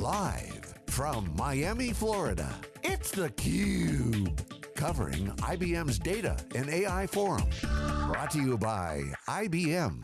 Live from Miami, Florida, it's theCUBE. Covering IBM's Data and AI Forum. Brought to you by IBM.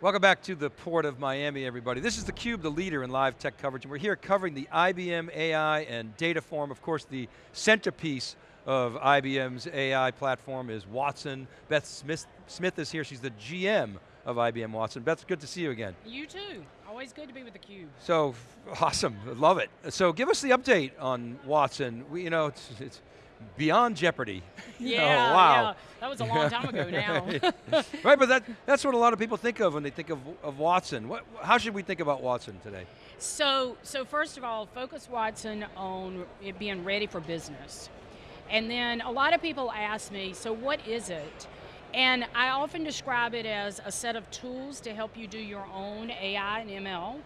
Welcome back to the Port of Miami, everybody. This is theCUBE, the leader in live tech coverage, and we're here covering the IBM AI and Data Forum. Of course, the centerpiece of IBM's AI platform is Watson. Beth Smith, Smith is here, she's the GM of IBM Watson. Beth, good to see you again. You too. Always good to be with theCUBE. So, awesome, love it. So give us the update on Watson. We, you know, it's, it's beyond Jeopardy. Yeah, oh, wow. yeah. That was a long time ago now. right, but that, that's what a lot of people think of when they think of, of Watson. What, how should we think about Watson today? So, so first of all, focus Watson on it being ready for business. And then a lot of people ask me, so what is it? And I often describe it as a set of tools to help you do your own AI and ML,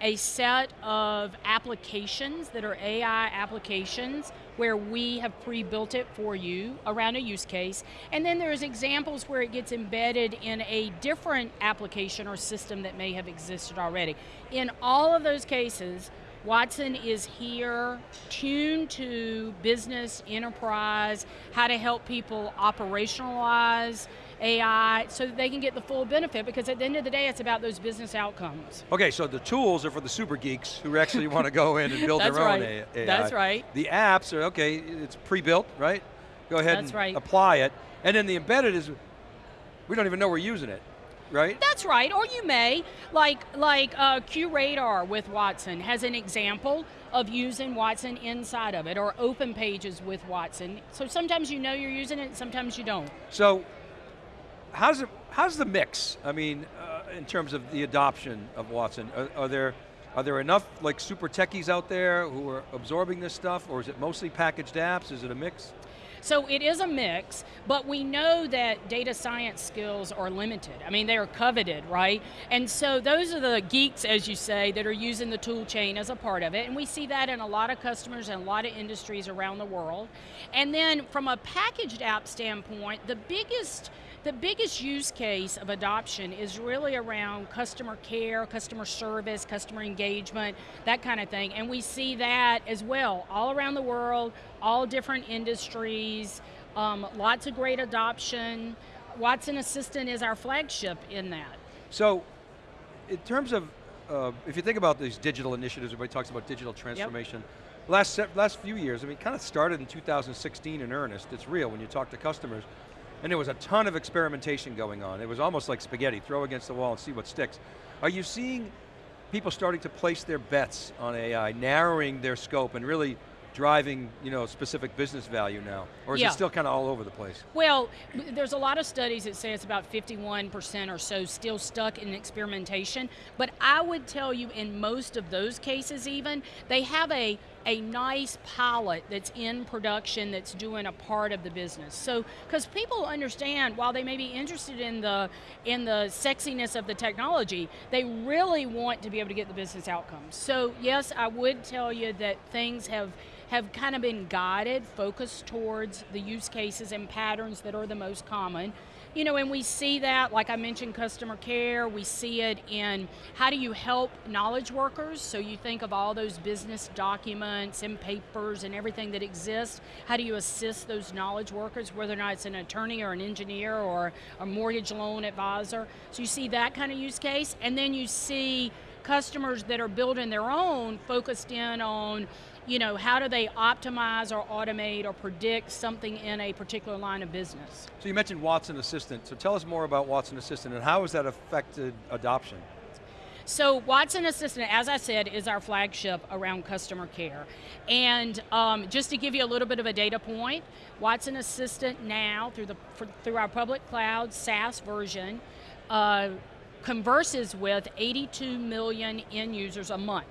a set of applications that are AI applications where we have pre-built it for you around a use case, and then there's examples where it gets embedded in a different application or system that may have existed already. In all of those cases, Watson is here tuned to business, enterprise, how to help people operationalize AI so that they can get the full benefit because at the end of the day it's about those business outcomes. Okay, so the tools are for the super geeks who actually want to go in and build their right. own AI. That's right. The apps are, okay, it's pre-built, right? Go ahead That's and right. apply it. And then the embedded is, we don't even know we're using it right? That's right, or you may, like like uh, QRadar with Watson has an example of using Watson inside of it, or OpenPages with Watson. So sometimes you know you're using it, sometimes you don't. So, how's it, how's the mix? I mean, uh, in terms of the adoption of Watson, are, are there are there enough like super techies out there who are absorbing this stuff, or is it mostly packaged apps? Is it a mix? So it is a mix, but we know that data science skills are limited. I mean, they are coveted, right? And so those are the geeks, as you say, that are using the tool chain as a part of it, and we see that in a lot of customers and a lot of industries around the world. And then from a packaged app standpoint, the biggest the biggest use case of adoption is really around customer care, customer service, customer engagement, that kind of thing. And we see that as well, all around the world, all different industries, um, lots of great adoption. Watson Assistant is our flagship in that. So, in terms of, uh, if you think about these digital initiatives, everybody talks about digital transformation. Yep. Last, last few years, I mean, kind of started in 2016 in earnest. It's real when you talk to customers. And there was a ton of experimentation going on. It was almost like spaghetti, throw against the wall and see what sticks. Are you seeing people starting to place their bets on AI, narrowing their scope and really driving you know, specific business value now? Or is yeah. it still kind of all over the place? Well, there's a lot of studies that say it's about 51% or so still stuck in experimentation, but I would tell you in most of those cases even, they have a a nice pilot that's in production that's doing a part of the business. So, because people understand, while they may be interested in the in the sexiness of the technology, they really want to be able to get the business outcomes. So, yes, I would tell you that things have have kind of been guided, focused towards the use cases and patterns that are the most common. You know, and we see that, like I mentioned, customer care, we see it in how do you help knowledge workers, so you think of all those business documents and papers and everything that exists, how do you assist those knowledge workers, whether or not it's an attorney or an engineer or a mortgage loan advisor. So you see that kind of use case, and then you see customers that are building their own focused in on you know, how do they optimize or automate or predict something in a particular line of business? So you mentioned Watson Assistant, so tell us more about Watson Assistant and how has that affected adoption? So Watson Assistant, as I said, is our flagship around customer care. And um, just to give you a little bit of a data point, Watson Assistant now, through, the, for, through our public cloud SaaS version, uh, converses with 82 million end users a month.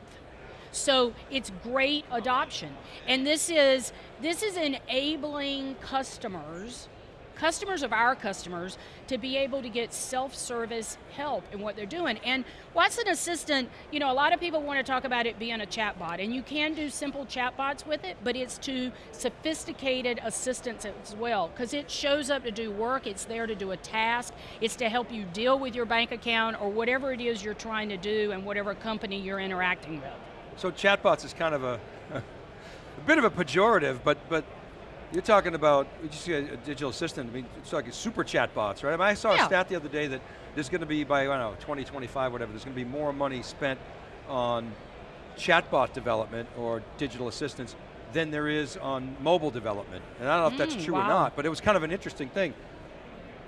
So it's great adoption. And this is, this is enabling customers customers of our customers to be able to get self-service help in what they're doing. And Watson Assistant, you know, a lot of people want to talk about it being a chatbot, and you can do simple chatbots with it, but it's to sophisticated assistance as well, because it shows up to do work, it's there to do a task, it's to help you deal with your bank account or whatever it is you're trying to do and whatever company you're interacting with. So chatbots is kind of a, a bit of a pejorative, but but you're talking about just a, a digital assistant. I mean, it's like super chatbots, right? I, mean, I saw Yeah. a stat the other day that there's going to be by I don't know 2025, whatever. There's going to be more money spent on chatbot development or digital assistants than there is on mobile development. And I don't know if that's Mm, true or not, but it was kind of an interesting thing.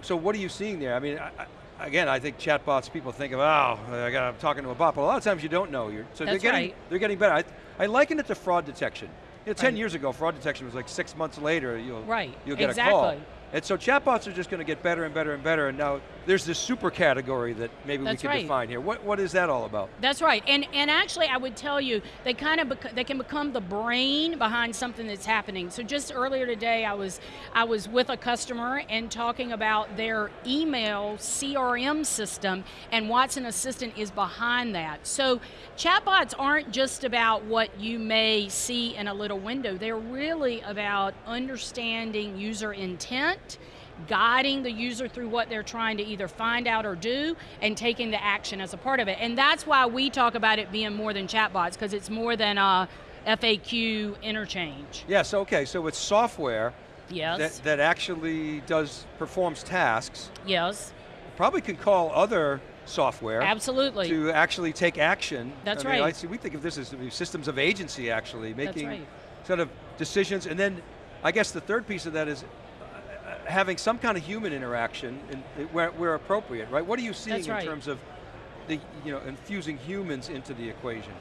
So what are you seeing there? I mean, I, again, I think chatbots, people think of, oh, I got, I'm talking to a bot, but a lot of times you don't know. You're, so they're getting, right. they're getting better. I, I liken it to fraud detection. You know, 10 Right. years ago, fraud detection was like six months later, you'll, Right, you'll get a call. And so chatbots are just going to get better and better and better, and now there's this super category that maybe That's we can right. define here. What, what is that all about? That's right, and and actually, I would tell you they kind of they can become the brain behind something that's happening. So just earlier today, I was I was with a customer and talking about their email CRM system, and Watson Assistant is behind that. So chatbots aren't just about what you may see in a little window. They're really about understanding user intent guiding the user through what they're trying to either find out or do and taking the action as a part of it. And that's why we talk about it being more than chatbots because it's more than a FAQ interchange. Yes, okay, so it's software Yes. that, that actually does, performs tasks, yes. probably can call other software Absolutely. to actually take action. That's I mean, right. I see, we think of this as systems of agency actually, making right. sort of decisions, and then I guess the third piece of that is uh, having some kind of human interaction in, where, where appropriate, right? What are you seeing in right. terms of the, you know, infusing humans into the equation?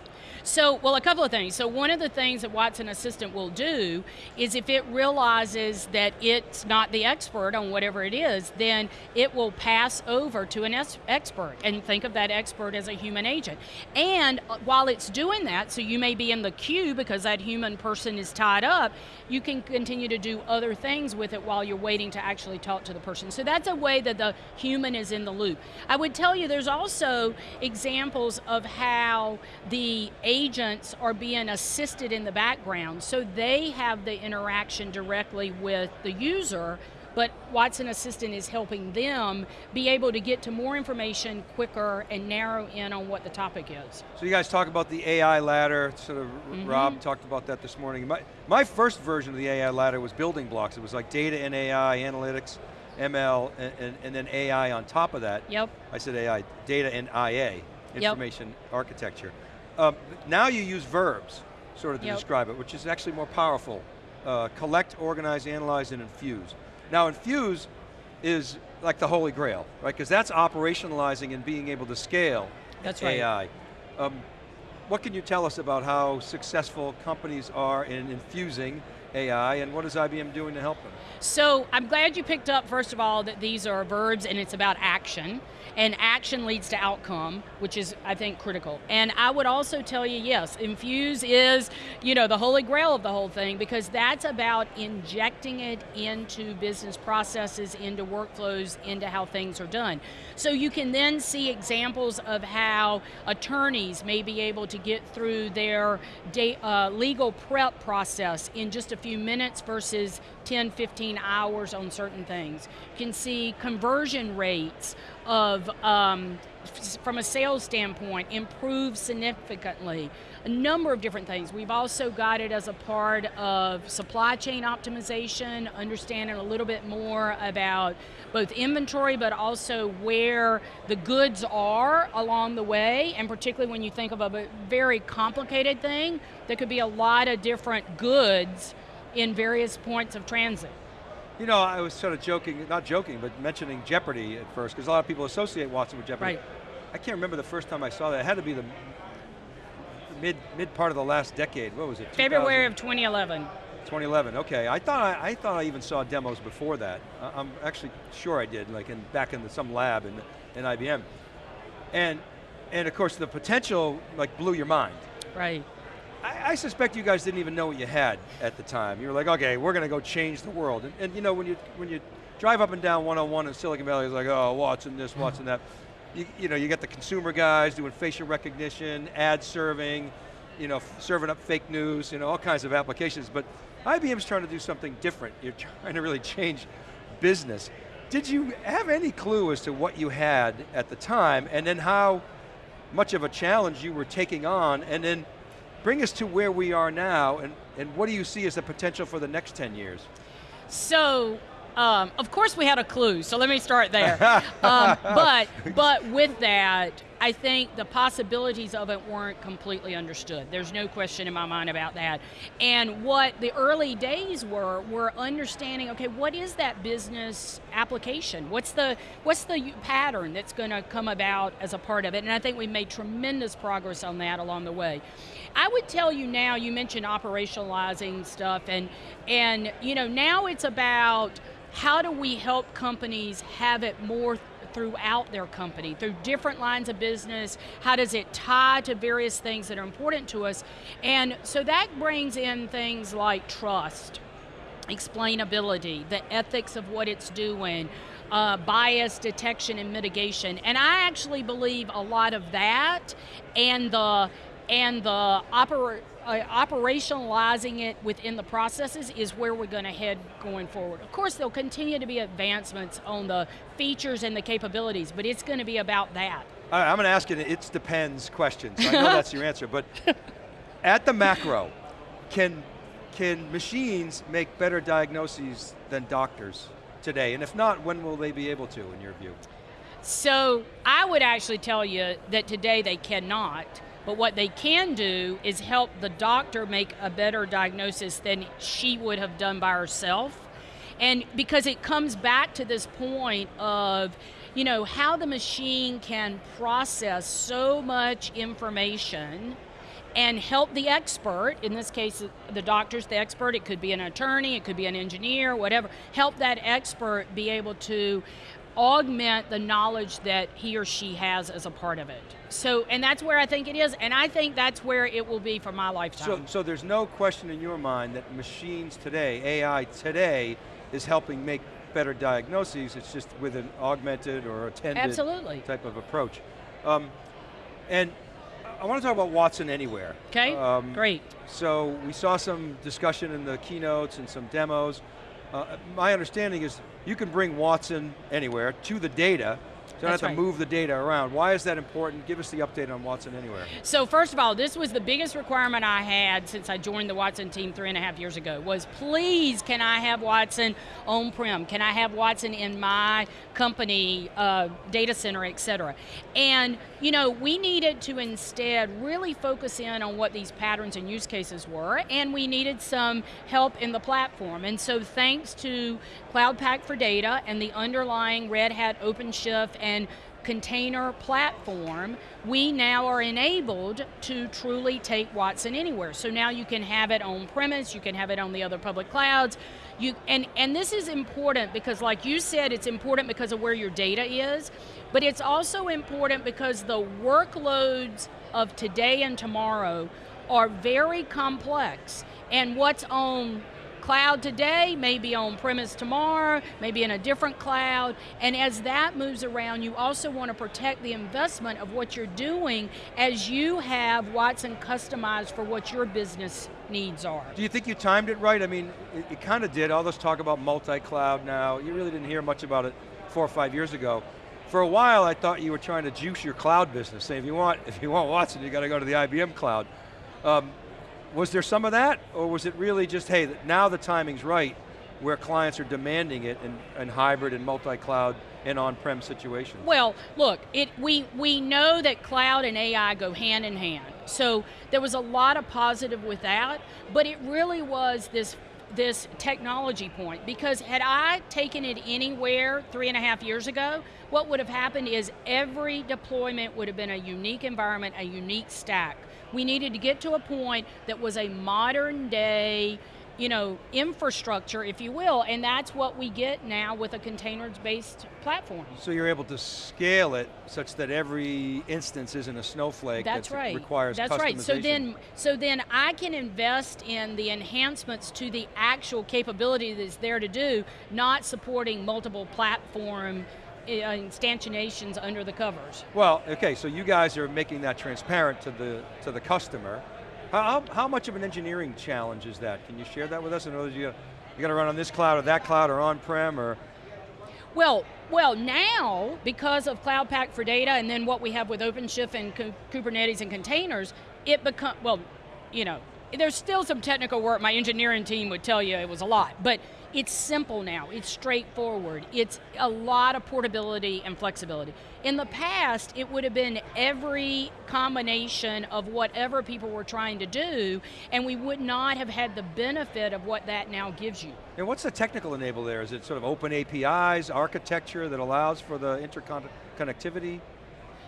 So, well, a couple of things. So, one of the things that Watson Assistant will do is if it realizes that it's not the expert on whatever it is, then it will pass over to an expert and think of that expert as a human agent. And uh, while it's doing that, so you may be in the queue because that human person is tied up, you can continue to do other things with it while you're waiting to actually talk to the person. So, that's a way that the human is in the loop. I would tell you there's also examples of how the agents are being assisted in the background so they have the interaction directly with the user but Watson Assistant is helping them be able to get to more information quicker and narrow in on what the topic is. So you guys talk about the AI ladder, sort of Mm-hmm. Rob talked about that this morning. My, my first version of the AI ladder was building blocks. It was like data and AI, analytics, ML, and, and, and then AI on top of that. Yep. I said AI, data and IA, information architecture. Um, now you use verbs, sort of to Yep. describe it, which is actually more powerful. Uh, collect, organize, analyze, and infuse. Now infuse is like the holy grail, right? Because that's operationalizing and being able to scale That's right. AI. Um, what can you tell us about how successful companies are in infusing AI and what is IBM doing to help them? So I'm glad you picked up, first of all, that these are verbs and it's about action. And action leads to outcome, which is, I think, critical. And I would also tell you, yes, infuse is, you know, the holy grail of the whole thing because that's about injecting it into business processes, into workflows, into how things are done. So you can then see examples of how attorneys may be able to get through their da- uh, legal prep process in just a few minutes versus 10, 15 hours on certain things. You can see conversion rates of, um, from a sales standpoint, improve significantly. A number of different things. We've also got it as a part of supply chain optimization, understanding a little bit more about both inventory, but also where the goods are along the way, and particularly when you think of a very complicated thing, there could be a lot of different goods in various points of transit. You know, I was sort of joking, not joking, but mentioning Jeopardy at first, because a lot of people associate Watson with Jeopardy. Right. I can't remember the first time I saw that. It had to be the mid mid part of the last decade. What was it? February 2000? of 2011. 2011. Okay, I thought I, I thought I even saw demos before that. I- I'm actually sure I did, like in back in the, some lab in, in IBM, and and of course the potential like blew your mind. Right. I, I suspect you guys didn't even know what you had at the time. You were like, okay, we're going to go change the world. And, and you know, when you when you drive up and down 101 in Silicon Valley, it's like, oh, Watson this, mm-hmm. Watson that. You, you know, you get the consumer guys doing facial recognition, ad serving, you know, serving up fake news, you know, all kinds of applications, but IBM's trying to do something different. You're trying to really change business. Did you have any clue as to what you had at the time, and then how much of a challenge you were taking on, and then bring us to where we are now, and, and what do you see as the potential for the next 10 years? So, um, of course we had a clue, so let me start there. um, but, but with that, I think the possibilities of it weren't completely understood. There's no question in my mind about that. And what the early days were, were understanding, okay, what is that business application? What's the, what's the pattern that's going to come about as a part of it? And I think we made tremendous progress on that along the way. I would tell you now, you mentioned operationalizing stuff, and, and you know, now it's about how do we help companies have it more throughout their company, through different lines of business? How does it tie to various things that are important to us? And so that brings in things like trust, explainability, the ethics of what it's doing, uh, bias detection and mitigation. And I actually believe a lot of that and the and the oper uh, operationalizing it within the processes is where we're going to head going forward. Of course, there'll continue to be advancements on the features and the capabilities, but it's going to be about that. I'm going to ask you an it depends question, so I know that's your answer, but at the macro, can, can machines make better diagnoses than doctors today? And if not, when will they be able to, in your view? So, I would actually tell you that today they cannot. But what they can do is help the doctor make a better diagnosis than she would have done by herself. And because it comes back to this point of, you know, how the machine can process so much information and help the expert, in this case, the doctor's the expert, it could be an attorney, it could be an engineer, whatever, help that expert be able to augment the knowledge that he or she has as a part of it. So, and that's where I think it is, and I think that's where it will be for my lifetime. So, so there's no question in your mind that machines today, AI today, is helping make better diagnoses, it's just with an augmented or attended Absolutely. type of approach. Um, and I want to talk about Watson Anywhere. Okay, um, great. So we saw some discussion in the keynotes and some demos. Uh, my understanding is you can bring Watson anywhere to the data, so don't have to move the data around. Why is that important? Give us the update on Watson Anywhere. So first of all, this was the biggest requirement I had since I joined the Watson team three and a half years ago, was please can I have Watson on-prem? Can I have Watson in my company uh, data center, et cetera? And you know, we needed to instead really focus in on what these patterns and use cases were, and we needed some help in the platform. And so thanks to Cloud Pak for Data and the underlying Red Hat OpenShift and container platform, we now are enabled to truly take Watson anywhere. So now you can have it on premise, you can have it on the other public clouds, you, and, and this is important because like you said, it's important because of where your data is, but it's also important because the workloads of today and tomorrow are very complex. And what's on cloud today, maybe on premise tomorrow, maybe in a different cloud, and as that moves around, you also want to protect the investment of what you're doing as you have Watson customized for what your business needs are. Do you think you timed it right? I mean, it, it kind of did, all this talk about multi-cloud now, you really didn't hear much about it four or five years ago for a while I thought you were trying to juice your cloud business. saying if you want, if you want Watson, you got to go to the IBM cloud. Um, was there some of that, or was it really just, hey, now the timing's right, where clients are demanding it in, in hybrid and multi-cloud and on-prem situations? Well, look, it, we, we know that cloud and AI go hand in hand. So there was a lot of positive with that, but it really was this this technology point because had I taken it anywhere three and a half years ago, what would have happened is every deployment would have been a unique environment, a unique stack. We needed to get to a point that was a modern day you know, infrastructure, if you will, and that's what we get now with a containers-based platform. So you're able to scale it such that every instance isn't a snowflake That's that right. requires That's right. So then, so then I can invest in the enhancements to the actual capability that's there to do, not supporting multiple platform uh, instantiations under the covers. Well, okay, so you guys are making that transparent to the to the customer. How, how, much of an engineering challenge is that? Can you share that with us? In other words, you got, you got to run on this cloud or that cloud or on-prem or, Well, well, now because of Cloud Pak for Data, and then what we have with OpenShift and Kubernetes and containers, it become well, you know, there's still some technical work. My engineering team would tell you it was a lot, but it's simple now. It's straightforward. It's a lot of portability and flexibility. In the past, it would have been every combination of whatever people were trying to do, and we would not have had the benefit of what that now gives you. and what's the technical enable there? Is it sort of open APIs, architecture that allows for the interconnectivity?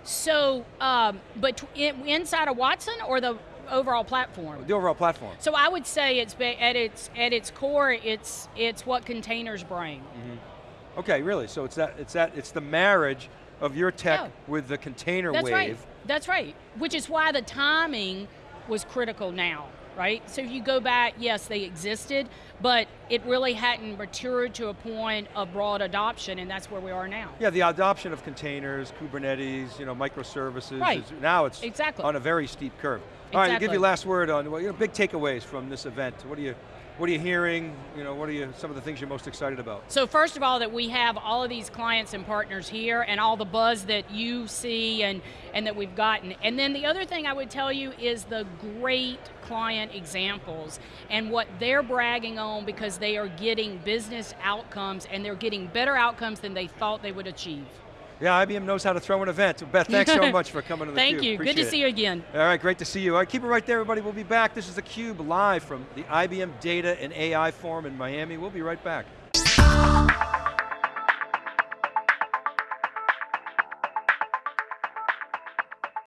So, um, but in, inside of Watson or the overall platform? The overall platform. So I would say it's at its at its core, it's it's what containers bring. Mm-hmm. Okay, really, so it's that, it's that, it's the marriage of your tech Yeah. with the container That's wave. right. That's right. Which is why the timing was critical now, right? So if you go back, yes, they existed, but it really hadn't matured to a point of broad adoption, and that's where we are now. Yeah, the adoption of containers, Kubernetes, you know, microservices. Right. Is, now it's Exactly. on a very steep curve. All right, I'll give you last word on well, you know, big takeaways from this event. What are you, what are you hearing? You know, what are you, some of the things you're most excited about? So first of all, that we have all of these clients and partners here and all the buzz that you see and, and that we've gotten. And then the other thing I would tell you is the great client examples and what they're bragging on because they are getting business outcomes and they're getting better outcomes than they thought they would achieve. Yeah, IBM knows how to throw an event. Beth, thanks so much for coming to the Thank you, good to see you again. All right, great to see you. All right, keep it right there, everybody. We'll be back. This is theCUBE live from the IBM Data and AI Forum in Miami. We'll be right back.